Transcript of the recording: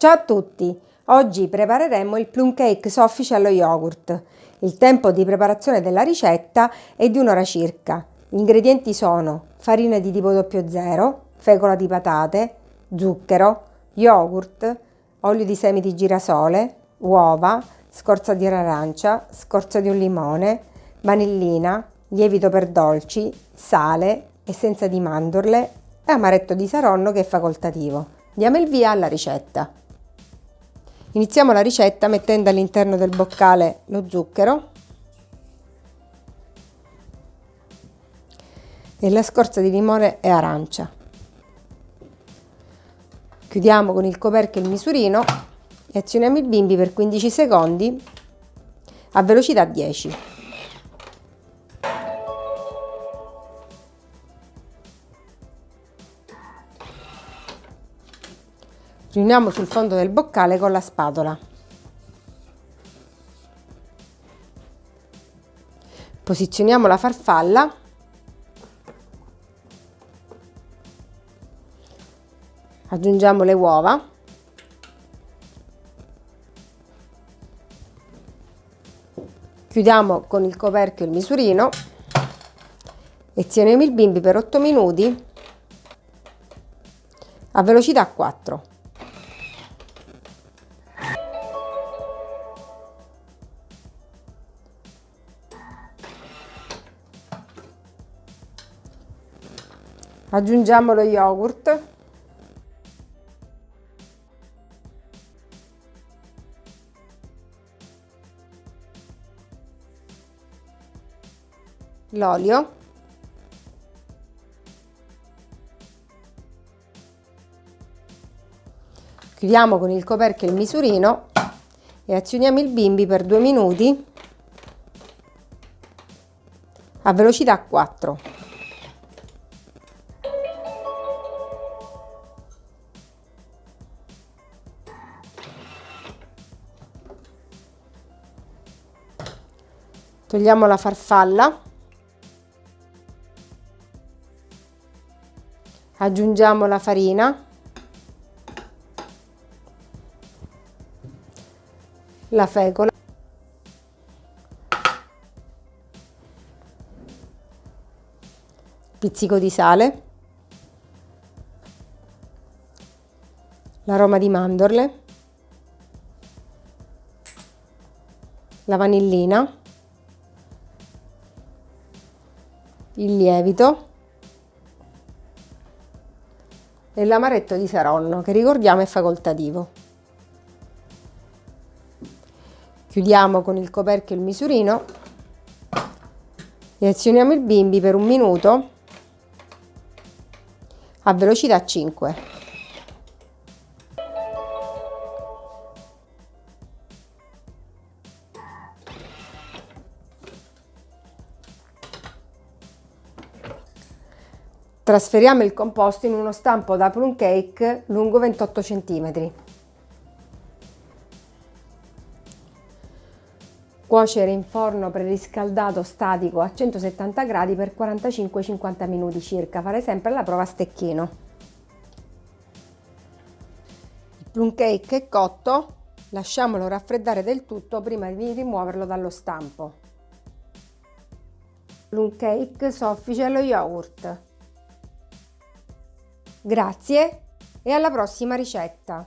Ciao a tutti! Oggi prepareremo il plum cake soffice allo yogurt. Il tempo di preparazione della ricetta è di un'ora circa. Gli ingredienti sono farina di tipo 00, fecola di patate, zucchero, yogurt, olio di semi di girasole, uova, scorza di arancia, scorza di un limone, vanillina, lievito per dolci, sale, essenza di mandorle e amaretto di saronno che è facoltativo. Diamo il via alla ricetta. Iniziamo la ricetta mettendo all'interno del boccale lo zucchero e la scorza di limone e arancia. Chiudiamo con il coperchio il misurino e azioniamo il bimbi per 15 secondi a velocità 10. Riuniamo sul fondo del boccale con la spatola. Posizioniamo la farfalla. Aggiungiamo le uova. Chiudiamo con il coperchio il misurino. E azioniamo il bimbi per 8 minuti a velocità 4 aggiungiamo lo yogurt. L'olio. Chiudiamo con il coperchio il misurino e azioniamo il bimbi per due minuti a velocità 4 togliamo la farfalla. Aggiungiamo la farina. La fecola pizzico di sale. L'aroma di mandorle. La vanillina il lievito e l'amaretto di Saronno che ricordiamo è facoltativo. Chiudiamo con il coperchio il misurino e azioniamo il bimbi per un minuto a velocità 5. Trasferiamo il composto in uno stampo da plum cake lungo 28 cm. Cuocere in forno preriscaldato statico a 170 gradi per 45-50 minuti circa. Fare sempre la prova a stecchino. Il plum cake è cotto, lasciamolo raffreddare del tutto prima di rimuoverlo dallo stampo. Plum cake soffice allo yogurt. Grazie e alla prossima ricetta!